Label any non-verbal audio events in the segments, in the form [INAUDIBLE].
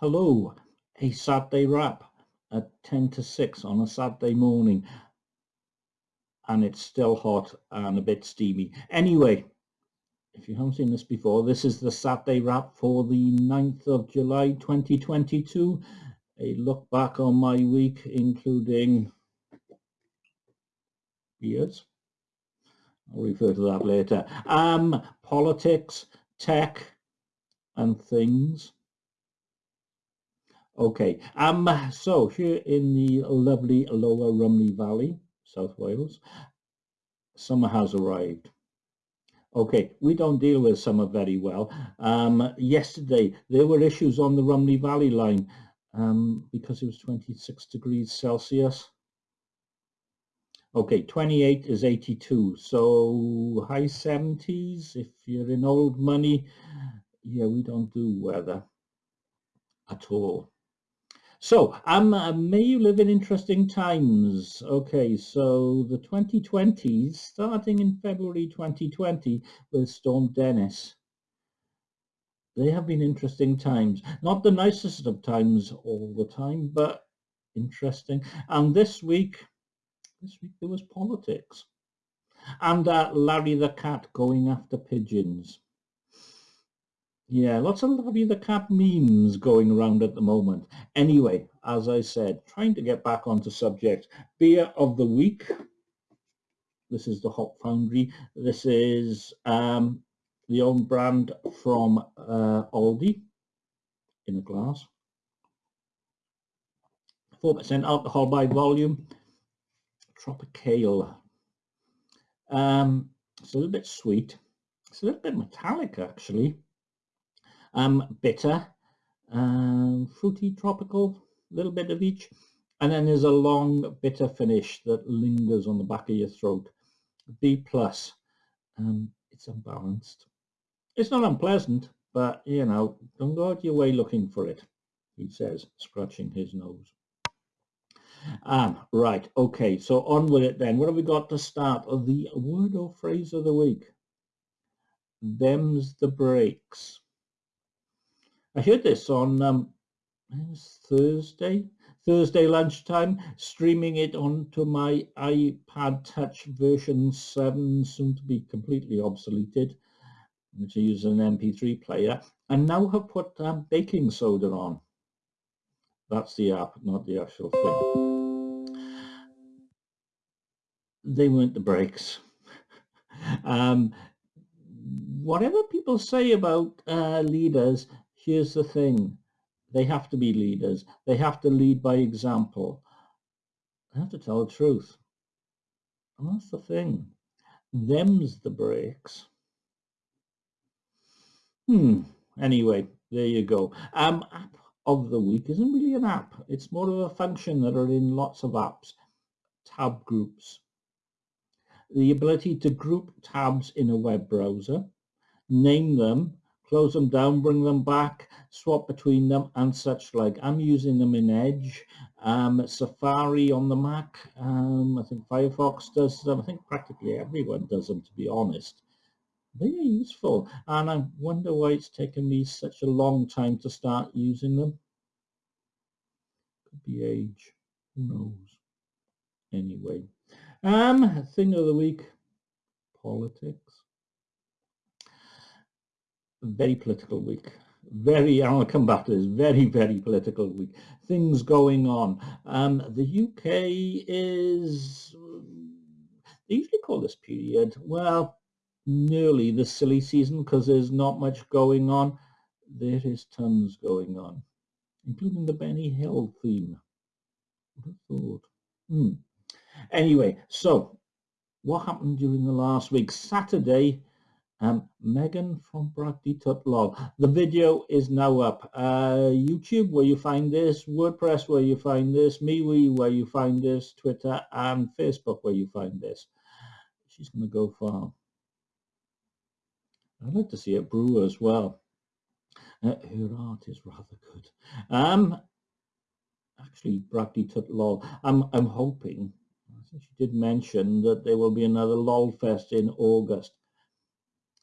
Hello, a Saturday wrap at 10 to 6 on a Saturday morning and it's still hot and a bit steamy. Anyway, if you haven't seen this before, this is the Saturday wrap for the 9th of July 2022. A look back on my week including beers. I'll refer to that later. Um, politics, tech and things. Okay, um, so here in the lovely Lower Rhymney Valley, South Wales, summer has arrived. Okay, we don't deal with summer very well. Um, yesterday, there were issues on the Rhymney Valley line um, because it was 26 degrees Celsius. Okay, 28 is 82, so high 70s if you're in old money. Yeah, we don't do weather at all. So, um, may you live in interesting times. Okay, so the 2020s, starting in February 2020 with Storm Dennis. They have been interesting times. Not the nicest of times all the time, but interesting. And this week, this week there was politics. And uh, Larry the Cat going after pigeons. Yeah, lots of Larry the Cat memes going around at the moment. Anyway, as I said, trying to get back onto subject. Beer of the week. This is the Hop Foundry. This is um, the own brand from uh, Aldi in a glass. 4% alcohol by volume. Tropicale. Um, it's a little bit sweet. It's a little bit metallic actually um, bitter, um, fruity, tropical, a little bit of each. And then there's a long bitter finish that lingers on the back of your throat. B plus, um, it's unbalanced. It's not unpleasant, but you know, don't go out your way looking for it, he says, scratching his nose. Um, right, okay, so on with it then. What have we got to start? The word or phrase of the week. Them's the breaks. I heard this on um, Thursday, Thursday lunchtime, streaming it onto my iPod Touch version 7, soon to be completely obsoleted, I use an MP3 player, and now have put um, baking soda on. That's the app, not the actual thing. They weren't the breaks. [LAUGHS] um, whatever people say about uh, leaders, here's the thing. They have to be leaders. They have to lead by example. They have to tell the truth. And that's the thing. Them's the breaks. Hmm. Anyway, there you go. Um, app of the week isn't really an app. It's more of a function that are in lots of apps. Tab groups. The ability to group tabs in a web browser, name them, close them down, bring them back, swap between them and such like. I'm using them in Edge, um, Safari on the Mac, um, I think Firefox does them, I think practically everyone does them to be honest. They are useful and I wonder why it's taken me such a long time to start using them. Could be age, who knows. Anyway, um, thing of the week, politics very political week. Very, [LAUGHS] I'll come back to this, very, very political week. Things going on. Um, the UK is, they usually call this period, well, nearly the silly season because there's not much going on. There is tons going on, including the Benny Hill theme. Hmm. Anyway, so what happened during the last week? Saturday, um, Megan from Bragdy Twt The video is now up. Uh, YouTube where you find this, WordPress where you find this, MeWe where you find this, Twitter and Facebook where you find this. She's going to go far. I'd like to see it brew as well. Uh, her art is rather good. Um, actually, Bragdy Twt Lol. I'm, I'm hoping, she did mention that there will be another LOL Fest in August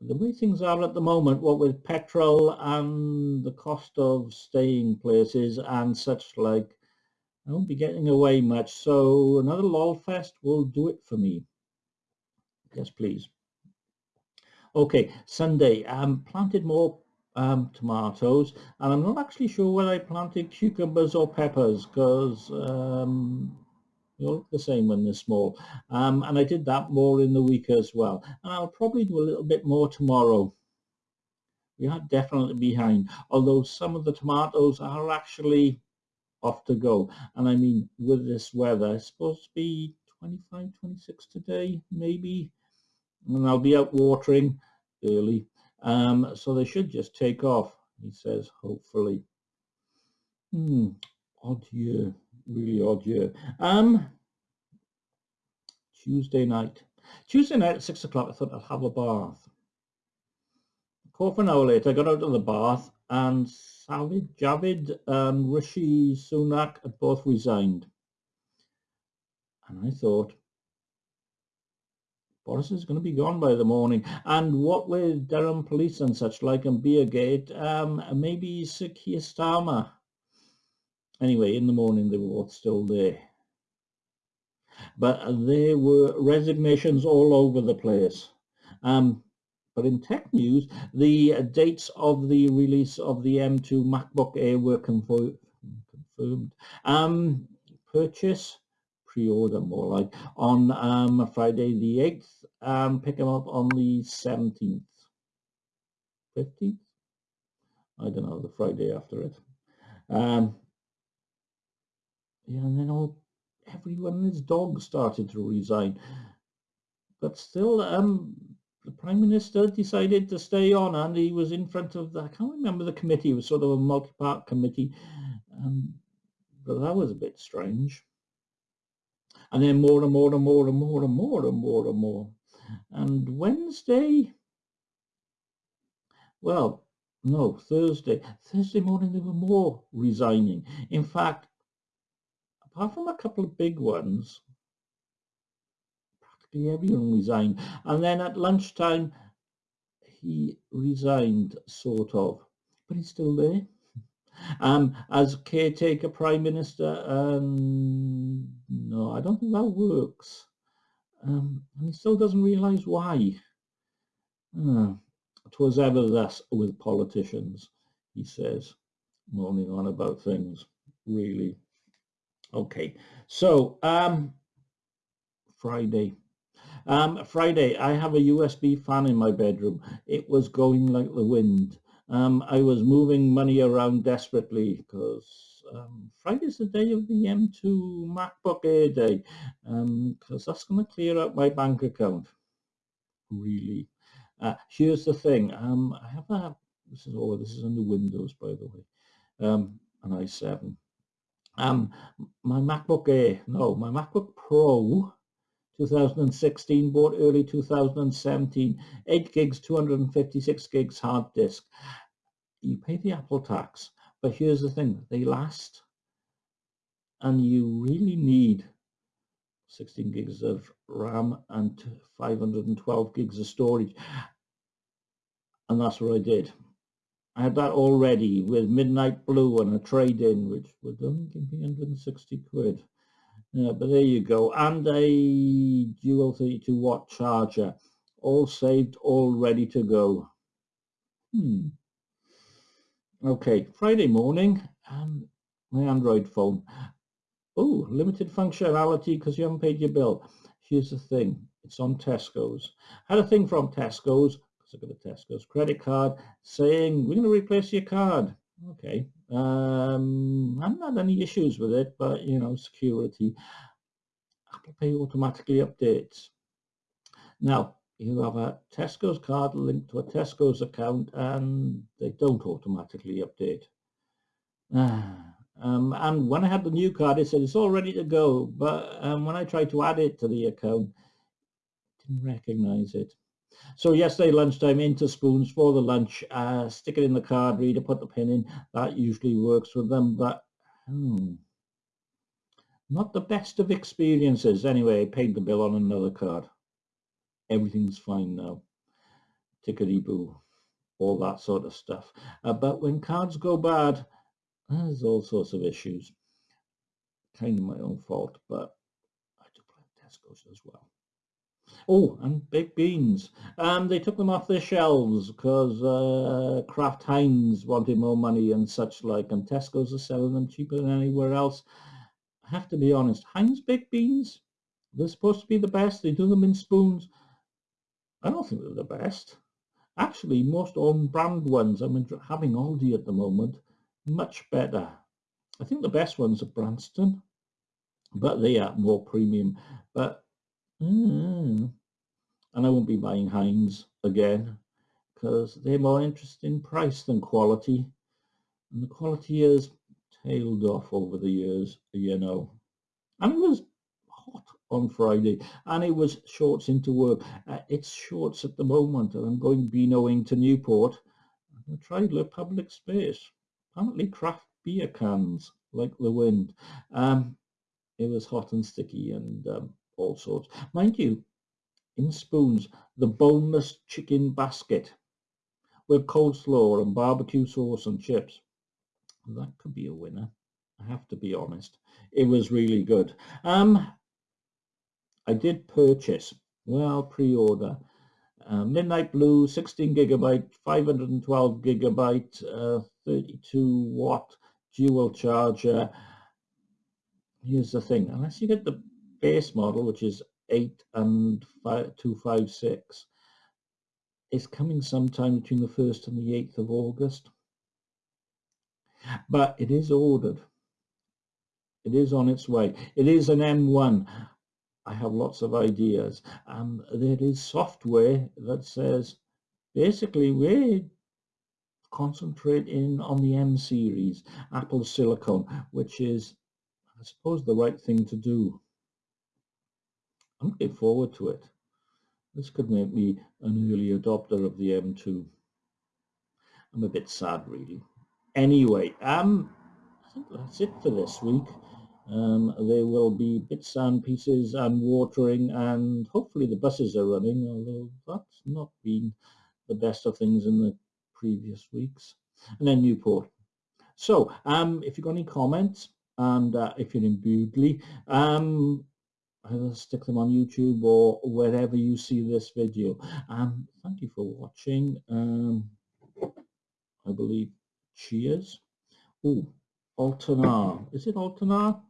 the way things are at the moment, what with petrol and the cost of staying places and such like, I won't be getting away much. So another LOLfest will do it for me. Yes, please. Okay, Sunday. Um, planted more um, tomatoes and I'm not actually sure whether I planted cucumbers or peppers because um, look the same when they're small. Um, and I did that more in the week as well. And I'll probably do a little bit more tomorrow. We are definitely behind, although some of the tomatoes are actually off to go. And I mean, with this weather, it's supposed to be 25, 26 today, maybe. And I'll be out watering early. Um, so they should just take off, he says, hopefully. Hmm, odd year, really odd year. Um, Tuesday night. Tuesday night at six o'clock, I thought I'd have a bath. Quarter an hour later, I got out of the bath and Sajid Javid and Rishi Sunak had both resigned. And I thought, Boris is going to be gone by the morning. And what with Durham police and such like and Beergate, um, maybe Sir Keir Starmer. Anyway, in the morning they were still there. But there were resignations all over the place. Um, but in tech news, the dates of the release of the M2 MacBook Air were confirmed. Um, purchase, pre-order more like, on um, Friday the 8th, um, pick them up on the 17th. 15th? I don't know, the Friday after it. Um, and then all everyone and his dog started to resign. But still, um, the Prime Minister decided to stay on and he was in front of the, I can't remember the committee, it was sort of a multi-part committee, um, but that was a bit strange. And then more and more and more and more and more and more and more. And Wednesday, well, no, Thursday, Thursday morning there were more resigning. In fact, apart from a couple of big ones, practically everyone resigned. And then at lunchtime, he resigned, sort of, but he's still there. [LAUGHS] Um, as caretaker prime minister, um, no, I don't think that works. Um, and he still doesn't realise why. Uh, Twas ever thus with politicians, he says, moaning on about things, really. Okay, so um, Friday, um, Friday, I have a USB fan in my bedroom. It was going like the wind. Um, I was moving money around desperately because um, Friday's the day of the M2 MacBook Air day because um, that's going to clear out my bank account. Really. Uh, here's the thing. Um, I have a, this is, oh, this is under Windows, by the way, um, an i7. Um, my MacBook Air, no, my MacBook Pro 2016, bought early 2017, 8 gigs, 256 gigs hard disk. You pay the Apple tax, but here's the thing, they last. And you really need 16 gigs of RAM and 512 gigs of storage. And that's what I did. I had that already with Midnight Blue and a trade-in, which would only give me 160 quid. But there you go. And a dual 32 watt charger. All saved, all ready to go. Hmm. Okay, Friday morning, um, my Android phone. Oh, limited functionality because you haven't paid your bill. Here's the thing, it's on Tesco's. Had a thing from Tesco's, because I got a Tesco's credit card, saying, we're going to replace your card. Okay, um, I haven't any issues with it, but you know, security. Apple Pay automatically updates. Now, you have a Tesco's card linked to a Tesco's account and they don't automatically update. [SIGHS] um, and when I had the new card, it said it's all ready to go. But um, when I tried to add it to the account, it didn't recognize it. So yesterday lunchtime into spoons for the lunch, uh, stick it in the card reader, put the pin in. That usually works with them, but hmm, not the best of experiences. Anyway, I paid the bill on another card. Everything's fine now. tickety-boo, all that sort of stuff. Uh, but when cards go bad, there's all sorts of issues. Kind of my own fault, but I do play Tesco's as well. Oh, and baked beans. Um, they took them off their shelves because uh, Kraft Heinz wanted more money and such like, and Tesco's are selling them cheaper than anywhere else. I have to be honest, Heinz baked beans, they're supposed to be the best. They do them in spoons. I don't think they're the best. Actually, most on-brand ones, I'm having Aldi at the moment, much better. I think the best ones are Branston, but they are more premium. But Mm. And I won't be buying Heinz again because they're more interested in price than quality. And the quality has tailed off over the years, you know. And it was hot on Friday and it was shorts into work. Uh, it's shorts at the moment and I'm going Beano to Newport. I tried the public space. Apparently craft beer cans like the wind. Um, it was hot and sticky and um, all sorts. Mind you, in spoons, the boneless chicken basket with coleslaw and barbecue sauce and chips. That could be a winner. I have to be honest. It was really good. Um, I did purchase, well, pre-order, uh, Midnight Blue 16 gigabyte, 512 gigabyte, uh, 32 watt dual charger. Here's the thing, unless you get the base model, which is 8 and 5, 256, is coming sometime between the 1st and the 8th of August. But it is ordered. It is on its way. It is an M1. I have lots of ideas. And there is software that says, basically, we're concentrating on the M series, Apple Silicon, which is, I suppose, the right thing to do. Looking forward to it. This could make me an early adopter of the M2. I'm a bit sad really. Anyway, um, I think that's it for this week. Um, there will be bits and pieces and watering and hopefully the buses are running, although that's not been the best of things in the previous weeks. And then Newport. So um, if you've got any comments and uh, if you're in Bewdley, um, either stick them on YouTube or wherever you see this video. Um, thank you for watching. Um, I believe cheers. Oh, Altenar. Is it Altenar?